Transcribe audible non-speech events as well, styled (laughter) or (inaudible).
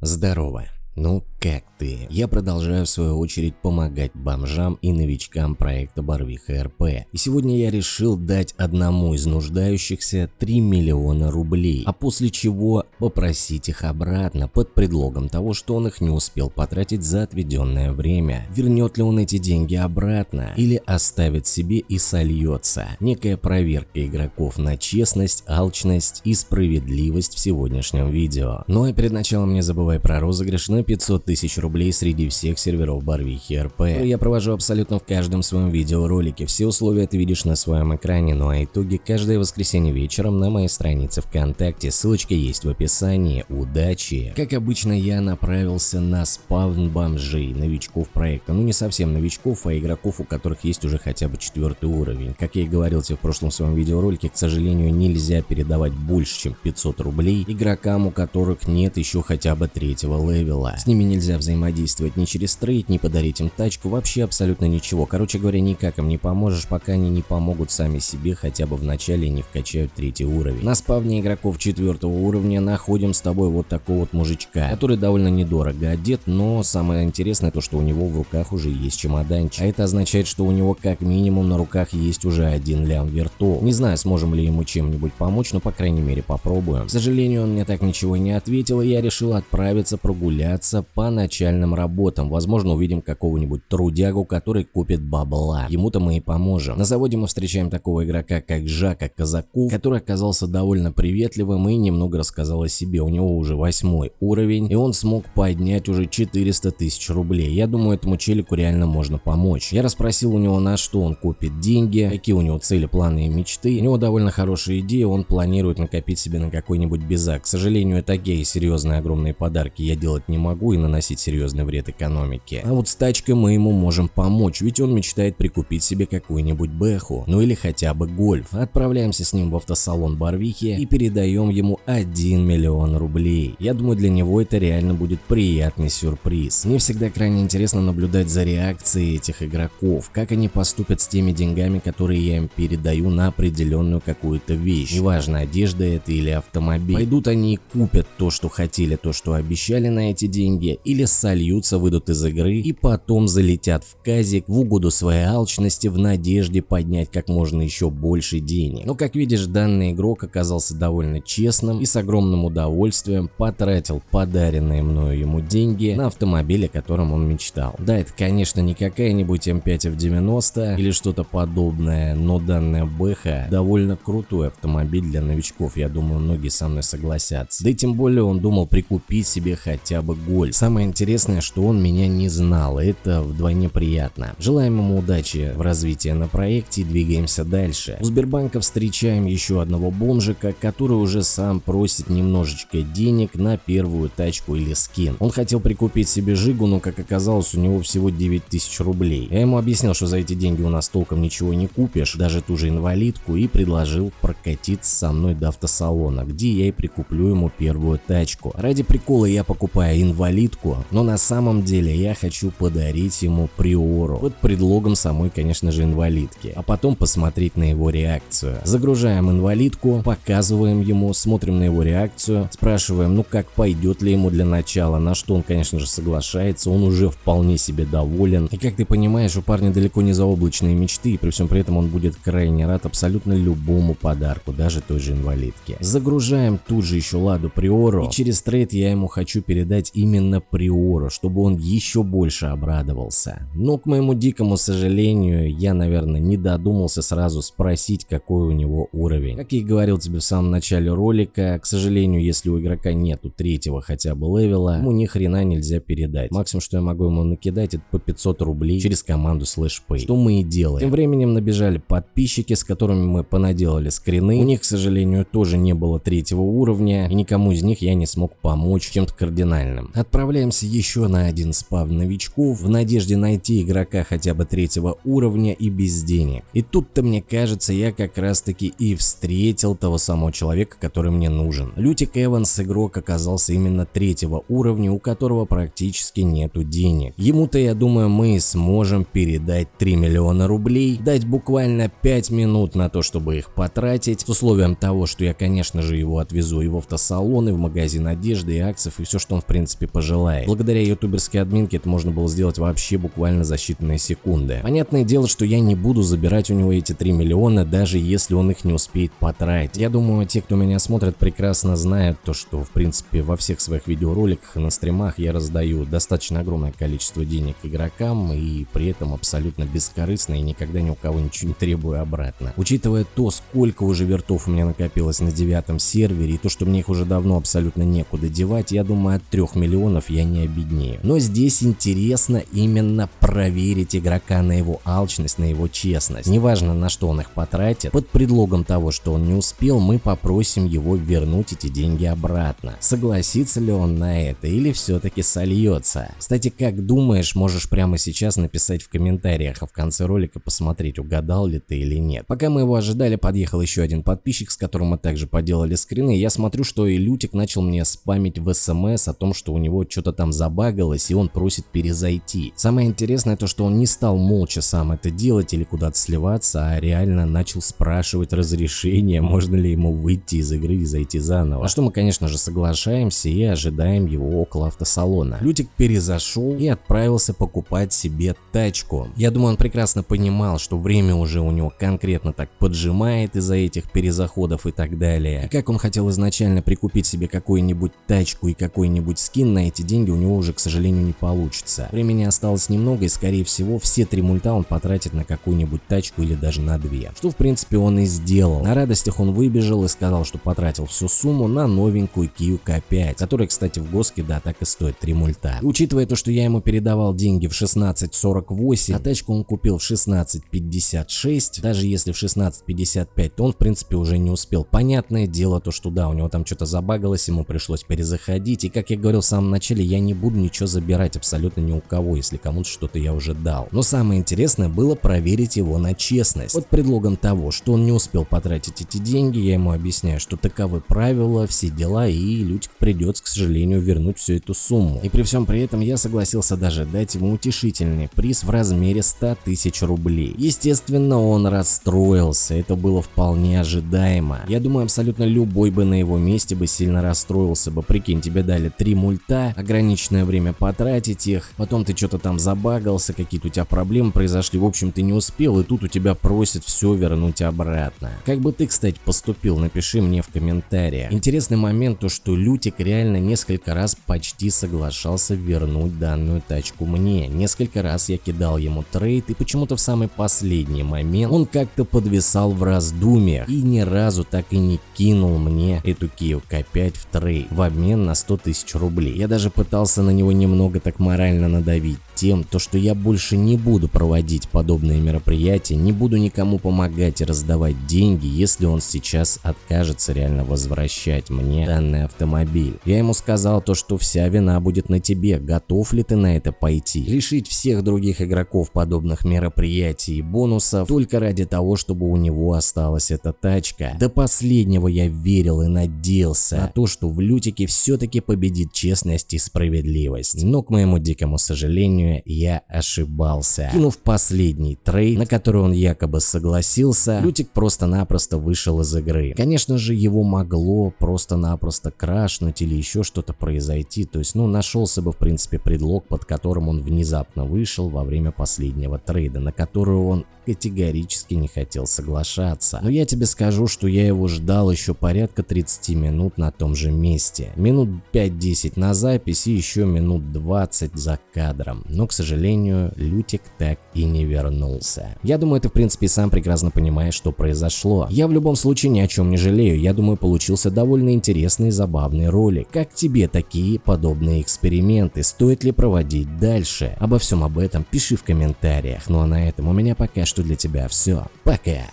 Здорово. Ну как ты? Я продолжаю в свою очередь помогать бомжам и новичкам проекта Барвиха РП. И сегодня я решил дать одному из нуждающихся 3 миллиона рублей, а после чего попросить их обратно под предлогом того, что он их не успел потратить за отведенное время. Вернет ли он эти деньги обратно или оставит себе и сольется? Некая проверка игроков на честность, алчность и справедливость в сегодняшнем видео. Ну и перед началом не забывай про розыгрыш на 500 тысяч рублей среди всех серверов Барвихи РП. Я провожу абсолютно в каждом своем видеоролике, все условия ты видишь на своем экране, ну а итоги каждое воскресенье вечером на моей странице ВКонтакте, ссылочка есть в описании, удачи! Как обычно я направился на спавн бомжей, новичков проекта, ну не совсем новичков, а игроков, у которых есть уже хотя бы четвертый уровень. Как я и говорил тебе в прошлом своем видеоролике, к сожалению нельзя передавать больше чем 500 рублей игрокам, у которых нет еще хотя бы третьего левела. С ними нельзя взаимодействовать ни через трейд, ни подарить им тачку, вообще абсолютно ничего. Короче говоря, никак им не поможешь, пока они не помогут сами себе хотя бы в начале не вкачают третий уровень. На спавне игроков четвертого уровня находим с тобой вот такого вот мужичка, который довольно недорого одет, но самое интересное то, что у него в руках уже есть чемоданчик. А это означает, что у него как минимум на руках есть уже один лям вертол. Не знаю, сможем ли ему чем-нибудь помочь, но по крайней мере попробуем. К сожалению, он мне так ничего не ответил, и я решил отправиться прогуляться отправиться начальным работам. Возможно, увидим какого-нибудь трудягу, который купит бабла. Ему-то мы и поможем. На заводе мы встречаем такого игрока, как Жака Казаков, который оказался довольно приветливым и немного рассказал о себе. У него уже восьмой уровень, и он смог поднять уже 400 тысяч рублей. Я думаю, этому челику реально можно помочь. Я расспросил у него, на что он купит деньги, какие у него цели, планы и мечты. У него довольно хорошая идея, он планирует накопить себе на какой-нибудь безак. К сожалению, такие серьезные огромные подарки я делать не могу и наносить серьезный вред экономике. А вот с тачкой мы ему можем помочь, ведь он мечтает прикупить себе какую-нибудь бэху, ну или хотя бы гольф. Отправляемся с ним в автосалон Барвихи и передаем ему 1 миллион рублей. Я думаю, для него это реально будет приятный сюрприз. Мне всегда крайне интересно наблюдать за реакцией этих игроков, как они поступят с теми деньгами, которые я им передаю на определенную какую-то вещь. Неважно, одежда это или автомобиль. Пойдут они и купят то, что хотели, то, что обещали на эти деньги, или сольются, выйдут из игры и потом залетят в казик в угоду своей алчности в надежде поднять как можно еще больше денег. Но как видишь, данный игрок оказался довольно честным и с огромным удовольствием потратил подаренные мною ему деньги на автомобиль, о котором он мечтал. Да, это конечно не какая-нибудь М5 F90 или что-то подобное, но данная Бэха довольно крутой автомобиль для новичков, я думаю многие со мной согласятся. Да и тем более он думал прикупить себе хотя бы год боль. Самое интересное, что он меня не знал, это вдвойне приятно. Желаем ему удачи в развитии на проекте и двигаемся дальше. У Сбербанка встречаем еще одного бомжика, который уже сам просит немножечко денег на первую тачку или скин. Он хотел прикупить себе Жигу, но как оказалось у него всего 9000 рублей. Я ему объяснил, что за эти деньги у нас толком ничего не купишь, даже ту же инвалидку и предложил прокатиться со мной до автосалона, где я и прикуплю ему первую тачку. Ради прикола я покупаю инвалидку инвалидку, но на самом деле я хочу подарить ему приору, под предлогом самой, конечно же, инвалидки, а потом посмотреть на его реакцию. Загружаем инвалидку, показываем ему, смотрим на его реакцию, спрашиваем, ну как пойдет ли ему для начала, на что он, конечно же, соглашается, он уже вполне себе доволен. И как ты понимаешь, у парня далеко не заоблачные мечты, и при всем при этом он будет крайне рад абсолютно любому подарку, даже той же инвалидке. Загружаем тут же еще Ладу Приору, и через трейд я ему хочу передать именно Приора, чтобы он еще больше обрадовался. Но, к моему дикому сожалению, я, наверное, не додумался сразу спросить, какой у него уровень. Как я и говорил тебе в самом начале ролика, к сожалению, если у игрока нету третьего хотя бы левела, ему ни хрена нельзя передать. Максимум, что я могу ему накидать, это по 500 рублей через команду SlashPay. Что мы и делаем. Тем временем набежали подписчики, с которыми мы понаделали скрины. У них, к сожалению, тоже не было третьего уровня, и никому из них я не смог помочь чем-то кардинальным. Отправляем Отправляемся еще на один спав новичков в надежде найти игрока хотя бы третьего уровня и без денег. И тут-то мне кажется я как раз таки и встретил того самого человека, который мне нужен. Лютик Эванс игрок оказался именно третьего уровня, у которого практически нету денег. Ему-то я думаю мы сможем передать 3 миллиона рублей, дать буквально 5 минут на то, чтобы их потратить, с условием того, что я конечно же его отвезу и в автосалон, и в магазин одежды и аксов и все, что он в принципе пожелает. Благодаря ютуберской админке это можно было сделать вообще буквально за считанные секунды. Понятное дело, что я не буду забирать у него эти 3 миллиона, даже если он их не успеет потратить. Я думаю, те, кто меня смотрит, прекрасно знают то, что в принципе во всех своих видеороликах и на стримах я раздаю достаточно огромное количество денег игрокам и при этом абсолютно бескорыстно и никогда ни у кого ничего не требую обратно. Учитывая то, сколько уже вертов у меня накопилось на девятом сервере и то, что мне их уже давно абсолютно некуда девать, я думаю от 3 миллионов я не обеднею. Но здесь интересно именно проверить игрока на его алчность, на его честность. Неважно на что он их потратит, под предлогом того, что он не успел, мы попросим его вернуть эти деньги обратно. Согласится ли он на это или все-таки сольется? Кстати, как думаешь, можешь прямо сейчас написать в комментариях, а в конце ролика посмотреть, угадал ли ты или нет. Пока мы его ожидали, подъехал еще один подписчик, с которым мы также поделали скрины. Я смотрю, что и Лютик начал мне спамить в смс о том, что у него что-то там забагалось и он просит перезайти. Самое интересное то, что он не стал молча сам это делать или куда-то сливаться, а реально начал спрашивать разрешение, (laughs) можно ли ему выйти из игры и зайти заново. На что мы, конечно же, соглашаемся и ожидаем его около автосалона. Лютик перезашел и отправился покупать себе тачку. Я думаю, он прекрасно понимал, что время уже у него конкретно так поджимает из-за этих перезаходов и так далее. И как он хотел изначально прикупить себе какую-нибудь тачку и какой-нибудь скин на эти деньги у него уже, к сожалению, не получится. Времени осталось немного и, скорее всего, все три мульта он потратит на какую-нибудь тачку или даже на две. Что, в принципе, он и сделал. На радостях он выбежал и сказал, что потратил всю сумму на новенькую Kia K5, которая, кстати, в Госке, да, так и стоит 3 мульта. И учитывая то, что я ему передавал деньги в 16.48, а тачку он купил в 16.56, даже если в 16.55, то он, в принципе, уже не успел. Понятное дело то, что да, у него там что-то забагалось, ему пришлось перезаходить, и, как я говорил в самом начале, я не буду ничего забирать абсолютно ни у кого, если кому-то что-то я уже дал. Но самое интересное было проверить его на честность. Под предлогом того, что он не успел потратить эти деньги, я ему объясняю, что таковы правила, все дела, и Лютик придется, к сожалению, вернуть всю эту сумму. И при всем при этом я согласился даже дать ему утешительный приз в размере 100 тысяч рублей. Естественно, он расстроился, это было вполне ожидаемо. Я думаю, абсолютно любой бы на его месте бы сильно расстроился бы. Прикинь, тебе дали три мульта, ограниченное время потратить их, потом ты что-то там забагался, какие-то у тебя проблемы произошли, в общем ты не успел, и тут у тебя просят все вернуть обратно. Как бы ты, кстати, поступил, напиши мне в комментариях. Интересный момент то, что Лютик реально несколько раз почти соглашался вернуть данную тачку мне. Несколько раз я кидал ему трейд, и почему-то в самый последний момент он как-то подвисал в раздумьях и ни разу так и не кинул мне эту Kia K5 в трейд в обмен на 100 тысяч рублей. Я даже пытался на него немного так морально надавить тем, то что я больше не буду проводить подобные мероприятия, не буду никому помогать и раздавать деньги, если он сейчас откажется реально возвращать мне данный автомобиль. Я ему сказал то, что вся вина будет на тебе, готов ли ты на это пойти, лишить всех других игроков подобных мероприятий и бонусов только ради того, чтобы у него осталась эта тачка. До последнего я верил и надеялся на то, что в Лютике все-таки победит честность и справедливость, но к моему дикому сожалению сожалению, я ошибался. Кинув последний трейд, на который он якобы согласился, Лютик просто-напросто вышел из игры. Конечно же, его могло просто-напросто крашнуть или еще что-то произойти, то есть, ну, нашелся бы, в принципе, предлог, под которым он внезапно вышел во время последнего трейда, на который он категорически не хотел соглашаться. Но я тебе скажу, что я его ждал еще порядка 30 минут на том же месте. Минут 5-10 на запись и еще минут 20 за кадром. Но, к сожалению, Лютик так и не вернулся. Я думаю, ты в принципе сам прекрасно понимаешь, что произошло. Я в любом случае ни о чем не жалею. Я думаю, получился довольно интересный и забавный ролик. Как тебе такие подобные эксперименты? Стоит ли проводить дальше? Обо всем об этом пиши в комментариях. Ну а на этом у меня пока что для тебя все. Пока!